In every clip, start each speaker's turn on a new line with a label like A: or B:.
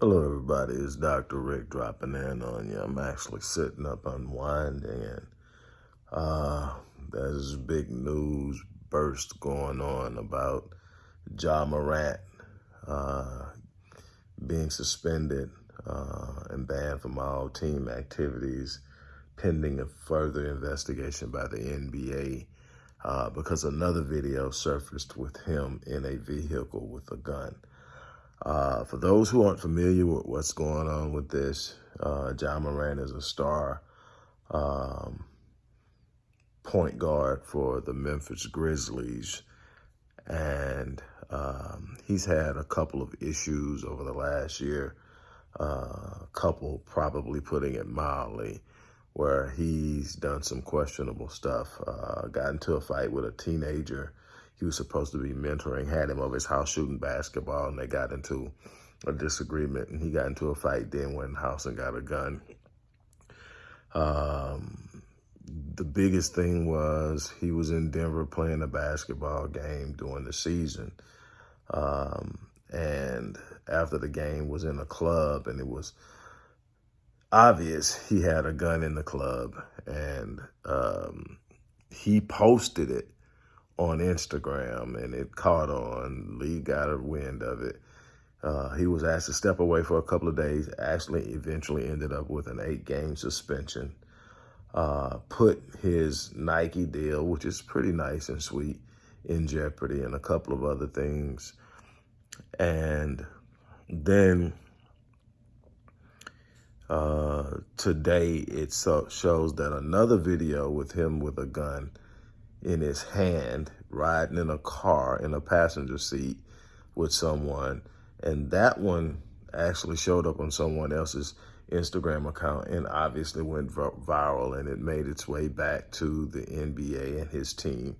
A: Hello, everybody. It's Dr. Rick dropping in on you. I'm actually sitting up unwinding, and uh, there's big news burst going on about Ja Morant uh, being suspended uh, and banned from all team activities pending a further investigation by the NBA uh, because another video surfaced with him in a vehicle with a gun. Uh, for those who aren't familiar with what's going on with this, uh, Ja Morant is a star um, point guard for the Memphis Grizzlies. And um, he's had a couple of issues over the last year, uh, a couple probably putting it mildly, where he's done some questionable stuff. Uh, got into a fight with a teenager he was supposed to be mentoring, had him over his house shooting basketball, and they got into a disagreement, and he got into a fight, then went in the house and got a gun. Um, the biggest thing was he was in Denver playing a basketball game during the season. Um, and after the game was in a club and it was obvious he had a gun in the club and um, he posted it on Instagram and it caught on. Lee got a wind of it. Uh, he was asked to step away for a couple of days, actually eventually ended up with an eight game suspension. Uh, put his Nike deal, which is pretty nice and sweet, in jeopardy and a couple of other things. And then uh, today it so shows that another video with him with a gun in his hand, riding in a car in a passenger seat with someone. And that one actually showed up on someone else's Instagram account and obviously went viral and it made its way back to the NBA and his team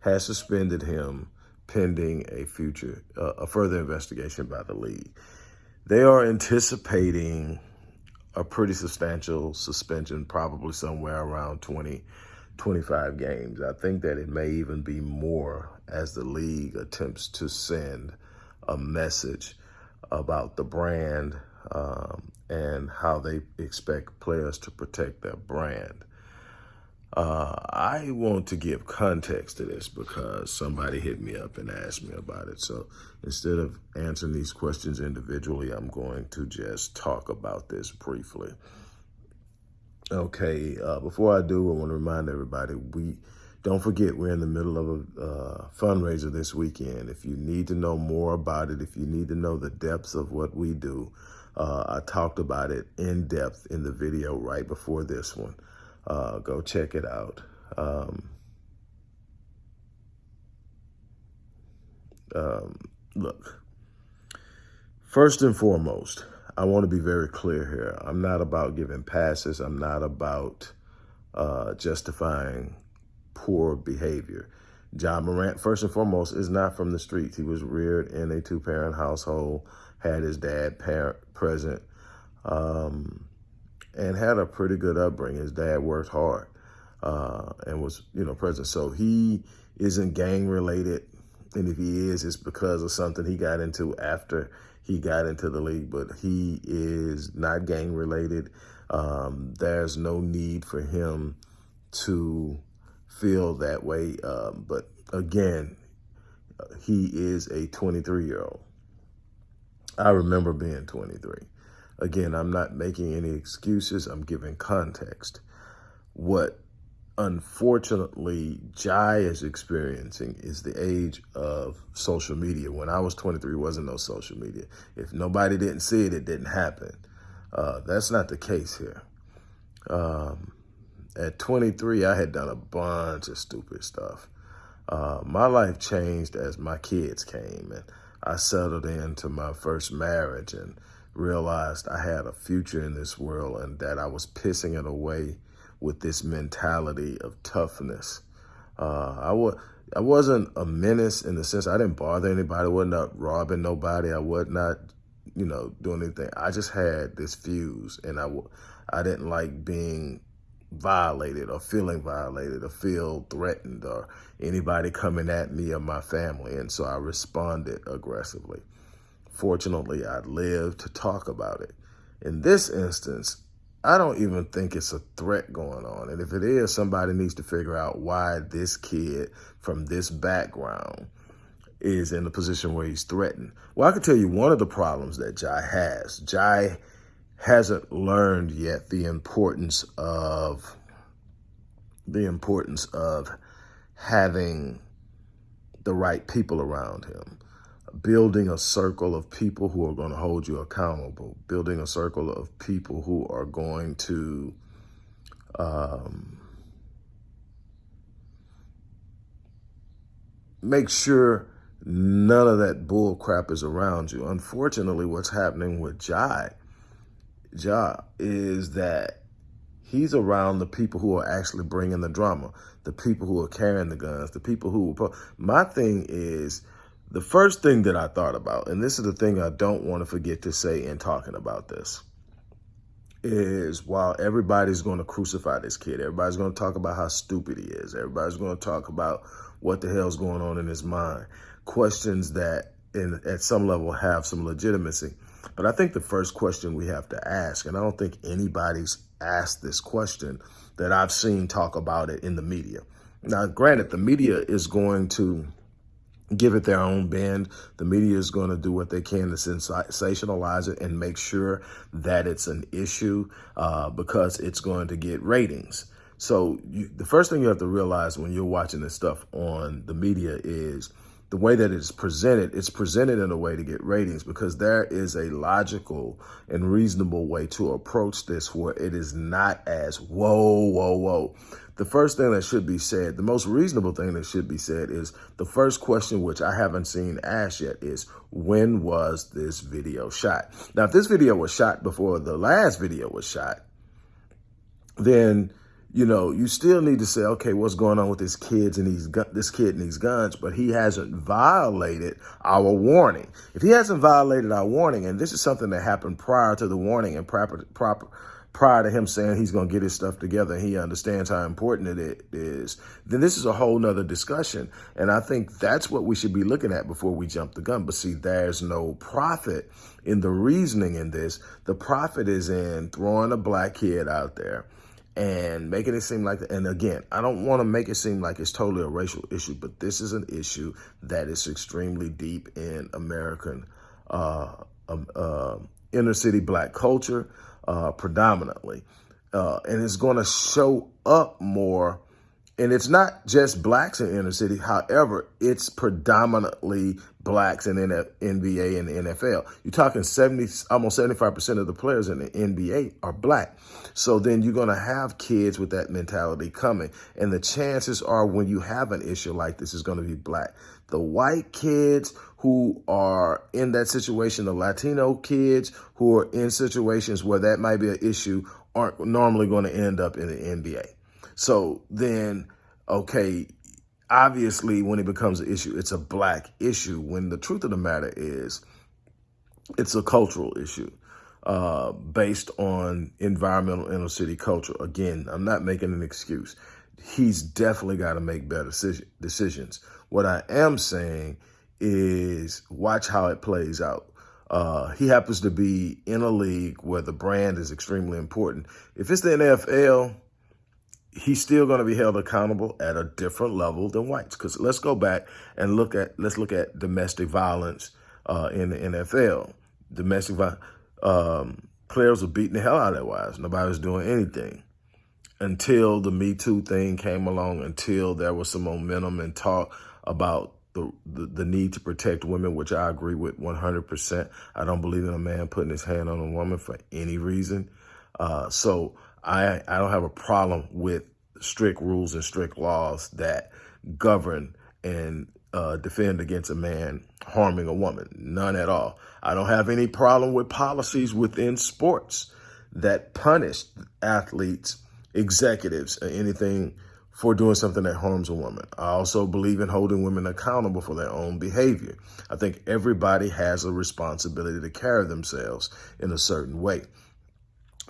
A: has suspended him pending a future, uh, a further investigation by the league. They are anticipating a pretty substantial suspension, probably somewhere around 20 25 games. I think that it may even be more as the league attempts to send a message about the brand um, and how they expect players to protect their brand. Uh, I want to give context to this because somebody hit me up and asked me about it. So instead of answering these questions individually, I'm going to just talk about this briefly. Okay, uh, before I do, I want to remind everybody, we don't forget we're in the middle of a uh, fundraiser this weekend. If you need to know more about it, if you need to know the depths of what we do, uh, I talked about it in depth in the video right before this one. Uh, go check it out. Um, um, look, first and foremost, I want to be very clear here. I'm not about giving passes. I'm not about uh, justifying poor behavior. Ja Morant, first and foremost, is not from the streets. He was reared in a two-parent household, had his dad parent present, um, and had a pretty good upbringing. His dad worked hard uh, and was, you know, present. So he isn't gang-related, and if he is, it's because of something he got into after he got into the league, but he is not gang related. Um, there's no need for him to feel that way. Um, but again, he is a 23 year old. I remember being 23. Again, I'm not making any excuses. I'm giving context. What unfortunately Ja is experiencing is the age of social media. When I was 23, wasn't no social media. If nobody didn't see it, it didn't happen. Uh, that's not the case here. Um, at 23, I had done a bunch of stupid stuff. Uh, my life changed as my kids came and I settled into my first marriage and realized I had a future in this world and that I was pissing it away with this mentality of toughness. Uh, I was I wasn't a menace in the sense I didn't bother anybody. I wasn't not robbing nobody. I was not, you know, doing anything. I just had this fuse, and I I didn't like being violated or feeling violated or feel threatened or anybody coming at me or my family. And so I responded aggressively. fortunately, I lived to talk about it. In this instance, I don't even think it's a threat going on. And if it is, somebody needs to figure out why this kid from this background is in a position where he's threatened. Well, I can tell you one of the problems that Ja has. Ja hasn't learned yet the importance of the importance of having the right people around him building a circle of people who are going to hold you accountable, building a circle of people who are going to um, make sure none of that bull crap is around you. Unfortunately, what's happening with Ja, Ja is that he's around the people who are actually bringing the drama, the people who are carrying the guns, the people who, my thing is, the first thing that I thought about, and this is the thing I don't want to forget to say in talking about this, is while everybody's going to crucify this kid, everybody's going to talk about how stupid he is, everybody's going to talk about what the hell's going on in his mind, questions that in, at some level have some legitimacy. But I think the first question we have to ask, and I don't think anybody's asked this question that I've seen talk about it in the media. Now, granted, the media is going to give it their own bend. The media is going to do what they can to sensationalize it and make sure that it's an issue uh, because it's going to get ratings. So you, the first thing you have to realize when you're watching this stuff on the media is the way that it's presented, it's presented in a way to get ratings because there is a logical and reasonable way to approach this where it is not as whoa, whoa, whoa. The first thing that should be said, the most reasonable thing that should be said is the first question, which I haven't seen asked yet, is when was this video shot? Now, if this video was shot before the last video was shot, then you know, you still need to say, okay, what's going on with this kids and these this kid and these guns? But he hasn't violated our warning. If he hasn't violated our warning, and this is something that happened prior to the warning and proper proper prior to him saying he's going to get his stuff together and he understands how important it is, then this is a whole nother discussion. And I think that's what we should be looking at before we jump the gun. But see, there's no profit in the reasoning in this. The profit is in throwing a black kid out there and making it seem like, and again, I don't want to make it seem like it's totally a racial issue, but this is an issue that is extremely deep in American uh, um, uh, inner city black culture uh, predominantly. Uh, and it's going to show up more and it's not just blacks in inner city. However, it's predominantly blacks in NBA and NFL. You're talking 70, almost 75% of the players in the NBA are black. So then you're going to have kids with that mentality coming. And the chances are when you have an issue like this is going to be black. The white kids who are in that situation, the Latino kids who are in situations where that might be an issue aren't normally going to end up in the NBA. So then, okay, obviously when it becomes an issue, it's a black issue when the truth of the matter is it's a cultural issue uh, based on environmental inner city culture. Again, I'm not making an excuse. He's definitely got to make better decisions. What I am saying is watch how it plays out. Uh, he happens to be in a league where the brand is extremely important. If it's the NFL, he's still going to be held accountable at a different level than whites. Because let's go back and look at let's look at domestic violence uh, in the NFL. Domestic violence, um, players were beating the hell out of their wives. Nobody was doing anything until the Me Too thing came along. Until there was some momentum and talk about the, the, the need to protect women, which I agree with 100%. I don't believe in a man putting his hand on a woman for any reason. Uh, so I, I don't have a problem with strict rules and strict laws that govern and uh, defend against a man harming a woman. None at all. I don't have any problem with policies within sports that punish athletes, executives, or anything for doing something that harms a woman. I also believe in holding women accountable for their own behavior. I think everybody has a responsibility to carry themselves in a certain way.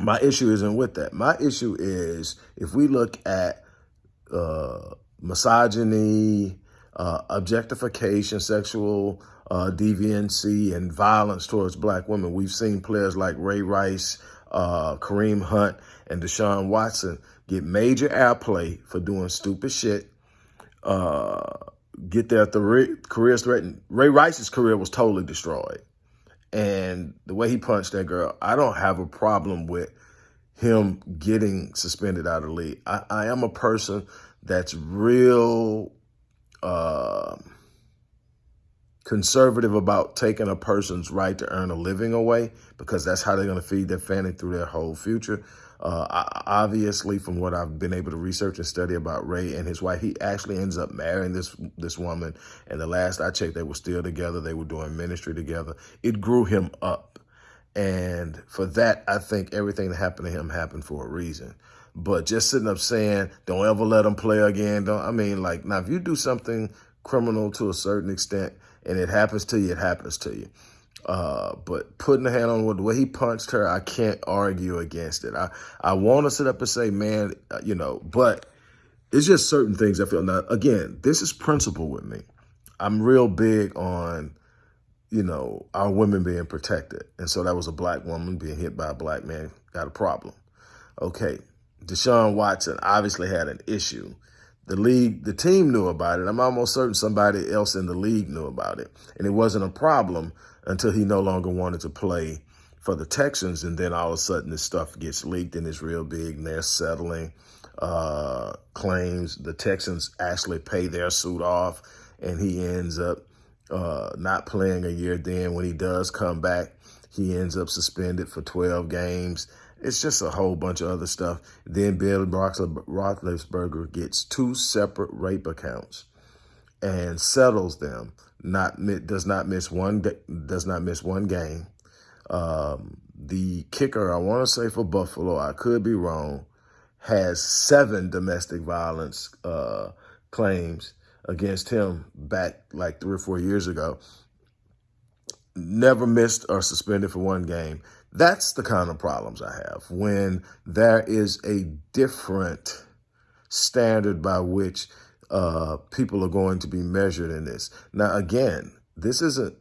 A: My issue isn't with that. My issue is if we look at uh, misogyny, uh, objectification, sexual uh, deviancy, and violence towards black women. We've seen players like Ray Rice, uh, Kareem Hunt, and Deshaun Watson get major airplay for doing stupid shit, uh, get their th careers threatened. Ray Rice's career was totally destroyed. And the way he punched that girl, I don't have a problem with him getting suspended out of the league. I, I am a person that's real uh, conservative about taking a person's right to earn a living away because that's how they're going to feed their family through their whole future. Uh, obviously, from what I've been able to research and study about Ray and his wife, he actually ends up marrying this this woman. And the last I checked, they were still together. They were doing ministry together. It grew him up. And for that, I think everything that happened to him happened for a reason. But just sitting up saying, don't ever let him play again. Don't I mean, like, now, if you do something criminal to a certain extent and it happens to you, it happens to you. Uh, but putting the hand on the way he punched her, I can't argue against it. I, I want to sit up and say, man, uh, you know, but it's just certain things I feel. Now, again, this is principle with me. I'm real big on, you know, our women being protected. And so that was a black woman being hit by a black man, got a problem. Okay, Deshaun Watson obviously had an issue. The league, the team knew about it. I'm almost certain somebody else in the league knew about it. And it wasn't a problem until he no longer wanted to play for the Texans. And then all of a sudden this stuff gets leaked and it's real big and they're settling uh, claims. The Texans actually pay their suit off and he ends up uh, not playing a year. Then when he does come back, he ends up suspended for 12 games. It's just a whole bunch of other stuff. Then Bill Roethlisberger gets two separate rape accounts and settles them not does not miss one does not miss one game. Um, the kicker, I want to say for Buffalo, I could be wrong, has seven domestic violence uh, claims against him back like three or four years ago. Never missed or suspended for one game. That's the kind of problems I have when there is a different standard by which uh, people are going to be measured in this. Now, again, this isn't,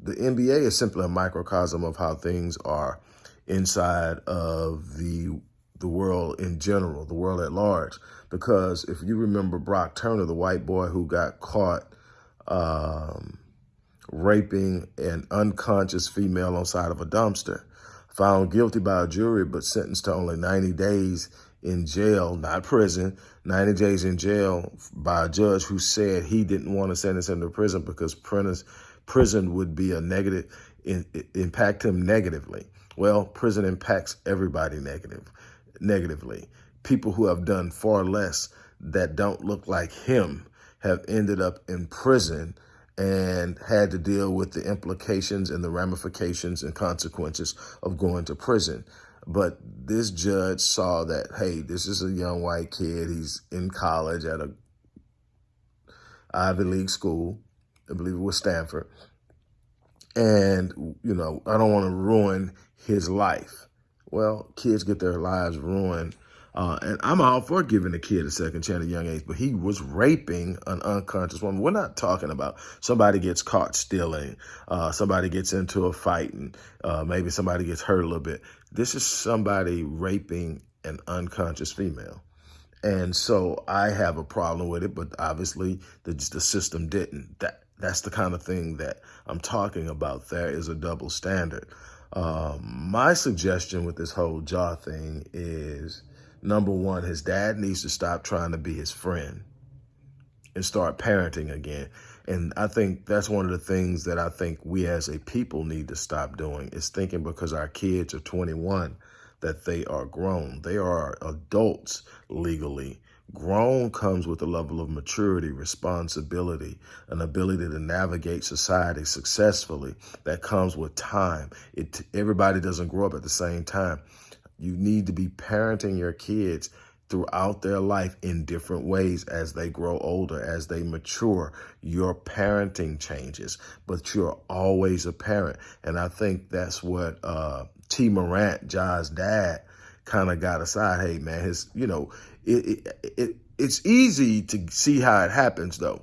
A: the NBA is simply a microcosm of how things are inside of the the world in general, the world at large. Because if you remember Brock Turner, the white boy who got caught um, raping an unconscious female on side of a dumpster, found guilty by a jury, but sentenced to only 90 days in jail, not prison, 90 days in jail by a judge who said he didn't want to sentence him to prison because prison would be a negative, impact him negatively. Well, prison impacts everybody negative, negatively. People who have done far less that don't look like him have ended up in prison and had to deal with the implications and the ramifications and consequences of going to prison. But this judge saw that, hey, this is a young white kid. He's in college at a Ivy League school. I believe it was Stanford. And, you know, I don't want to ruin his life. Well, kids get their lives ruined uh, and I'm all for giving a kid a second chance at a young age, but he was raping an unconscious woman. We're not talking about somebody gets caught stealing, uh, somebody gets into a fight, and uh, maybe somebody gets hurt a little bit. This is somebody raping an unconscious female. And so I have a problem with it, but obviously the, the system didn't. That That's the kind of thing that I'm talking about. There is a double standard. Um, my suggestion with this whole Ja thing is number one, his dad needs to stop trying to be his friend and start parenting again. And I think that's one of the things that I think we as a people need to stop doing is thinking because our kids are 21 that they are grown. They are adults legally. Grown comes with a level of maturity, responsibility, an ability to navigate society successfully that comes with time. It Everybody doesn't grow up at the same time. You need to be parenting your kids throughout their life in different ways as they grow older, as they mature. Your parenting changes, but you're always a parent. And I think that's what uh, Tee Morant, Ja's dad, kind of got aside. Hey, man, his, you know, it, it, it, it's easy to see how it happens, though.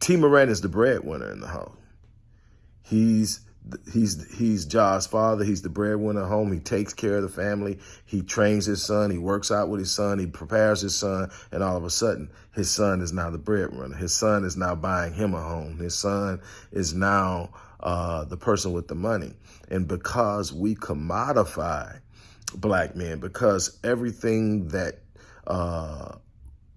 A: T. Morant is the breadwinner in the house. He's he's he's Ja's father. He's the breadwinner home. He takes care of the family. He trains his son. He works out with his son. He prepares his son. And all of a sudden, his son is now the breadwinner. His son is now buying him a home. His son is now uh, the person with the money. And because we commodify black men, because everything that uh,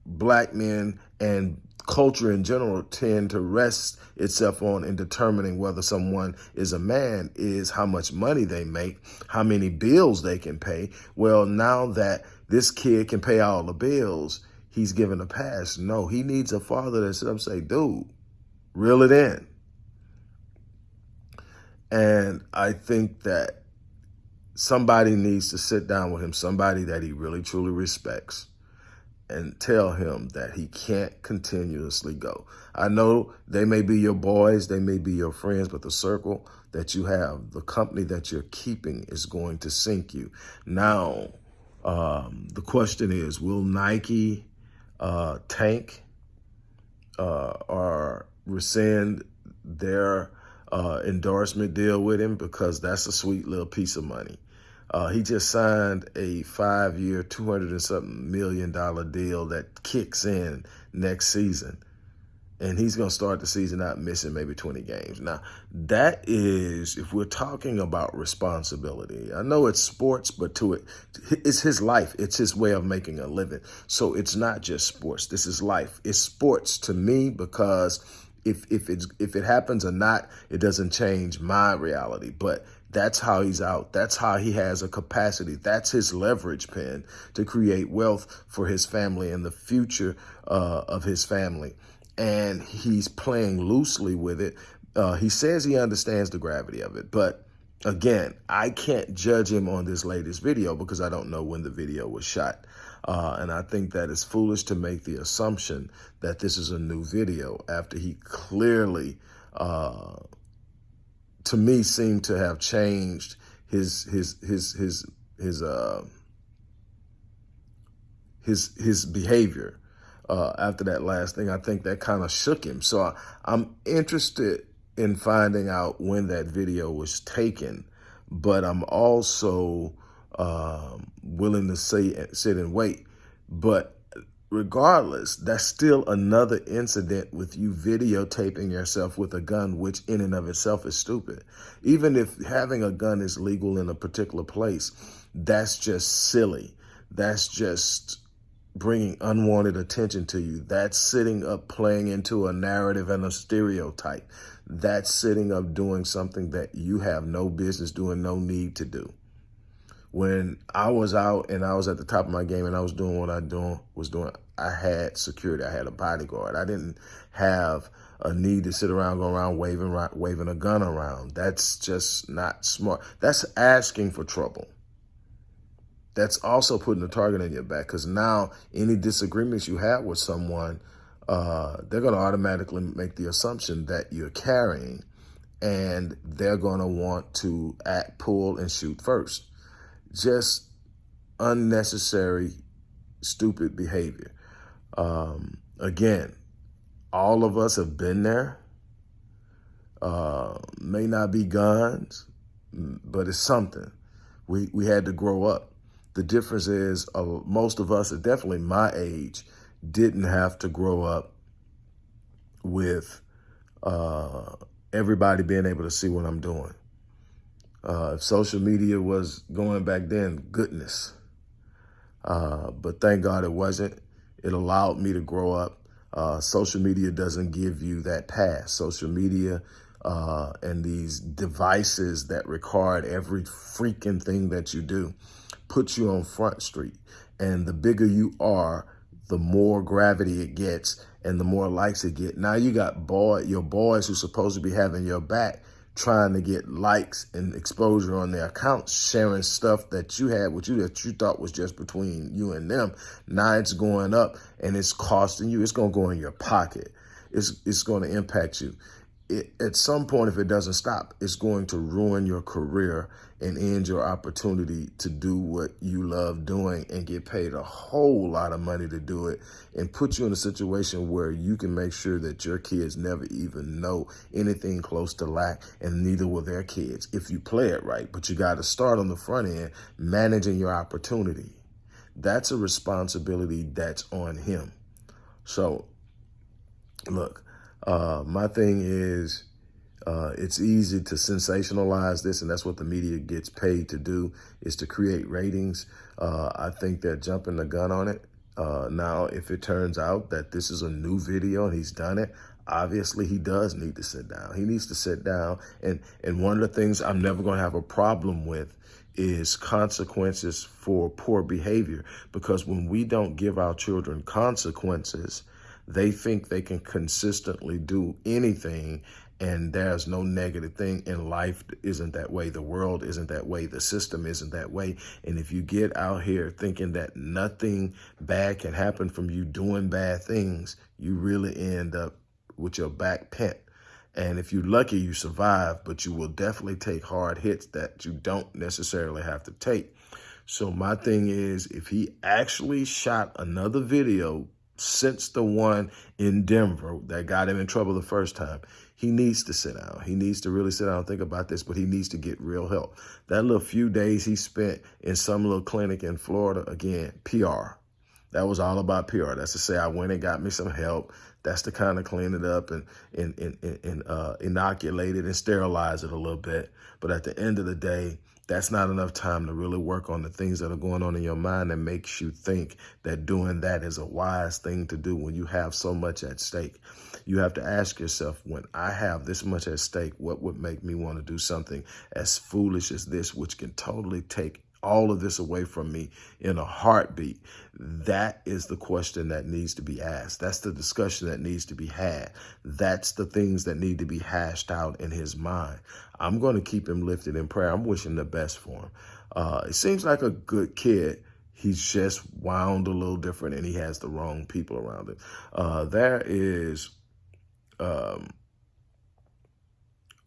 A: black men and culture in general tend to rest itself on in determining whether someone is a man is how much money they make, how many bills they can pay. Well, now that this kid can pay all the bills, he's given a pass. No, he needs a father that says, say, dude, reel it in. And I think that somebody needs to sit down with him, somebody that he really truly respects and tell him that he can't continuously go. I know they may be your boys, they may be your friends, but the circle that you have, the company that you're keeping is going to sink you. Now, um, the question is, will Nike uh, tank uh, or rescind their uh, endorsement deal with him? Because that's a sweet little piece of money. Uh, he just signed a five-year, 200 and something million dollar deal that kicks in next season. And he's going to start the season out missing maybe 20 games. Now, that is, if we're talking about responsibility, I know it's sports, but to it, it's his life. It's his way of making a living. So it's not just sports. This is life. It's sports to me because if if it's if it happens or not, it doesn't change my reality. But that's how he's out. That's how he has a capacity. That's his leverage pen to create wealth for his family and the future uh, of his family. And he's playing loosely with it. Uh, he says he understands the gravity of it, but again, I can't judge him on this latest video because I don't know when the video was shot. Uh, and I think that it's foolish to make the assumption that this is a new video after he clearly uh, to me seemed to have changed his his his his his uh his his behavior uh, after that last thing. I think that kind of shook him. So I, I'm interested in finding out when that video was taken, but I'm also um, willing to say sit and wait. But regardless, that's still another incident with you videotaping yourself with a gun, which in and of itself is stupid. Even if having a gun is legal in a particular place, that's just silly. That's just bringing unwanted attention to you. That's sitting up playing into a narrative and a stereotype. That's sitting up doing something that you have no business doing, no need to do when I was out and I was at the top of my game and I was doing what I doing was doing, I had security. I had a bodyguard. I didn't have a need to sit around, go around waving, waving a gun around. That's just not smart. That's asking for trouble. That's also putting a target on your back because now any disagreements you have with someone, uh, they're going to automatically make the assumption that you're carrying and they're going to want to act, pull, and shoot first just unnecessary, stupid behavior. Um, again, all of us have been there. Uh, may not be guns, but it's something. We, we had to grow up. The difference is uh, most of us, definitely my age, didn't have to grow up with uh, everybody being able to see what I'm doing. Uh, if social media was going back then, goodness. Uh, but thank God it wasn't. It allowed me to grow up. Uh, social media doesn't give you that pass. Social media uh, and these devices that record every freaking thing that you do put you on front street. And the bigger you are, the more gravity it gets and the more likes it get. Now you got boy, your boys who's supposed to be having your back trying to get likes and exposure on their accounts, sharing stuff that you had with you that you thought was just between you and them. Now it's going up and it's costing you. It's going to go in your pocket. It's, it's going to impact you. At some point, if it doesn't stop, it's going to ruin your career and end your opportunity to do what you love doing and get paid a whole lot of money to do it and put you in a situation where you can make sure that your kids never even know anything close to lack and neither will their kids if you play it right. But you got to start on the front end managing your opportunity. That's a responsibility that's on him. So, look, uh, my thing is, uh, it's easy to sensationalize this, and that's what the media gets paid to do, is to create ratings. Uh, I think they're jumping the gun on it. Uh, now, if it turns out that this is a new video and he's done it, obviously he does need to sit down. He needs to sit down. And, and one of the things I'm never going to have a problem with is consequences for poor behavior. Because when we don't give our children consequences, they think they can consistently do anything and there's no negative thing in life isn't that way. The world isn't that way. The system isn't that way. And if you get out here thinking that nothing bad can happen from you doing bad things you really end up with your back pent. And if you're lucky you survive but you will definitely take hard hits that you don't necessarily have to take. So my thing is if he actually shot another video since the one in Denver that got him in trouble the first time. He needs to sit down. He needs to really sit down and think about this, but he needs to get real help. That little few days he spent in some little clinic in Florida, again, PR. That was all about PR. That's to say I went and got me some help. That's to kind of clean it up and, and, and, and uh, inoculate it and sterilize it a little bit. But at the end of the day, that's not enough time to really work on the things that are going on in your mind that makes you think that doing that is a wise thing to do when you have so much at stake. You have to ask yourself, when I have this much at stake, what would make me want to do something as foolish as this, which can totally take all of this away from me in a heartbeat? That is the question that needs to be asked. That's the discussion that needs to be had. That's the things that need to be hashed out in his mind. I'm going to keep him lifted in prayer. I'm wishing the best for him. Uh, it seems like a good kid. He's just wound a little different and he has the wrong people around him. Uh, there is um,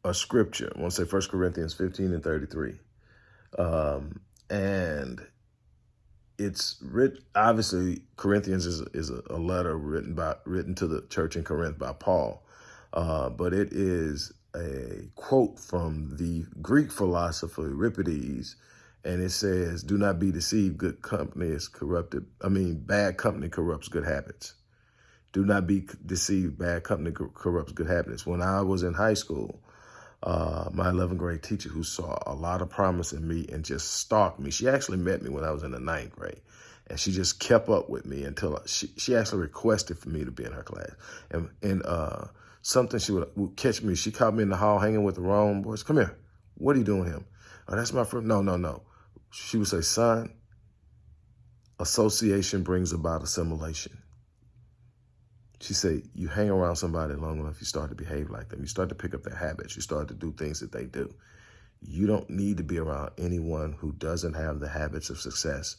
A: a scripture. I want to say 1 Corinthians 15 and 33. Um, and it's written obviously corinthians is, is a, letter written by written to the church in corinth by paul. Uh, but it is a quote from the greek philosopher euripides and it says do not be deceived. Good company is corrupted i mean bad company corrupts good habits. Do not be deceived. Bad company corrupts good habits. When i was in high school uh, my 11th grade teacher who saw a lot of promise in me and just stalked me. She actually met me when I was in the ninth grade. And she just kept up with me until she, she actually requested for me to be in her class. And, and uh, something she would, would catch me. She caught me in the hall hanging with the wrong boys. Come here. What are you doing him? Oh, that's my friend. No, no, no. She would say, son, association brings about assimilation. She said, you hang around somebody long enough, you start to behave like them. You start to pick up their habits. You start to do things that they do. You don't need to be around anyone who doesn't have the habits of success,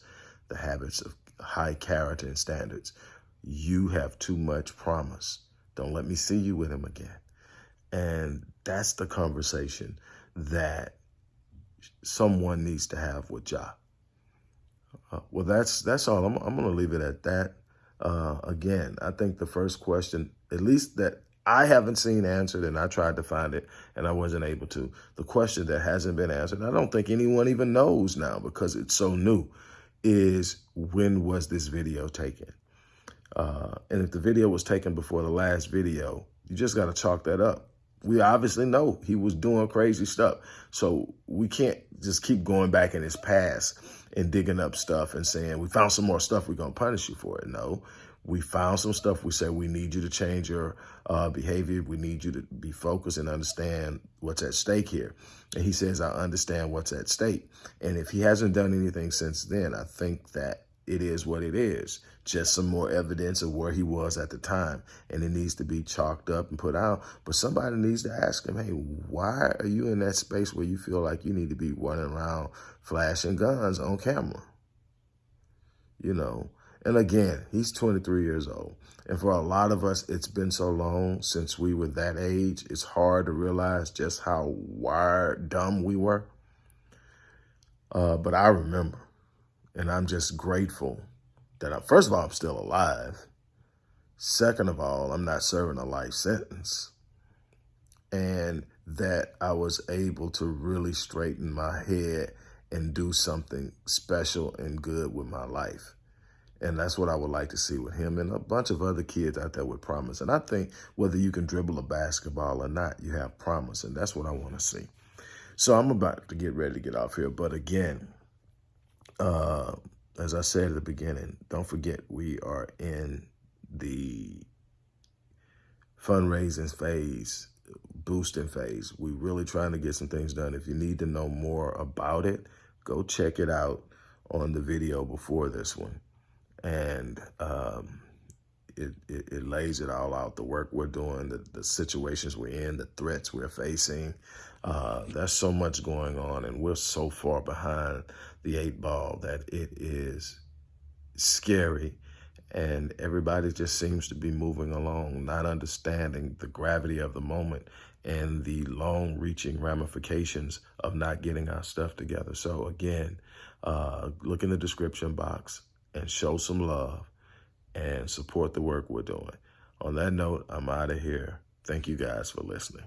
A: the habits of high character and standards. You have too much promise. Don't let me see you with him again. And that's the conversation that someone needs to have with Ja. Uh, well, that's that's all. I'm, I'm going to leave it at that. Uh, again, I think the first question, at least that I haven't seen answered, and I tried to find it, and I wasn't able to. The question that hasn't been answered, I don't think anyone even knows now because it's so new, is when was this video taken? Uh, and if the video was taken before the last video, you just got to chalk that up. We obviously know he was doing crazy stuff. So we can't just keep going back in his past and digging up stuff and saying, we found some more stuff, we're going to punish you for it. No, we found some stuff. We said, we need you to change your uh, behavior. We need you to be focused and understand what's at stake here. And he says, I understand what's at stake. And if he hasn't done anything since then, I think that it is what it is. Just some more evidence of where he was at the time. And it needs to be chalked up and put out. But somebody needs to ask him, hey, why are you in that space where you feel like you need to be running around flashing guns on camera? You know, And again, he's 23 years old. And for a lot of us, it's been so long since we were that age, it's hard to realize just how wired, dumb we were. Uh, but I remember, and I'm just grateful that, I, first of all, I'm still alive. Second of all, I'm not serving a life sentence. And that I was able to really straighten my head and do something special and good with my life. And that's what I would like to see with him and a bunch of other kids out there with promise. And I think whether you can dribble a basketball or not, you have promise. And that's what I want to see. So I'm about to get ready to get off here. But again, uh, as I said at the beginning, don't forget we are in the fundraising phase, boosting phase. We're really trying to get some things done. If you need to know more about it, go check it out on the video before this one and um, it, it, it, lays it all out, the work we're doing, the, the situations we're in, the threats we're facing. Uh, there's so much going on, and we're so far behind the eight ball that it is scary. And everybody just seems to be moving along, not understanding the gravity of the moment and the long reaching ramifications of not getting our stuff together. So again, uh, look in the description box and show some love and support the work we're doing. On that note, I'm out of here. Thank you guys for listening.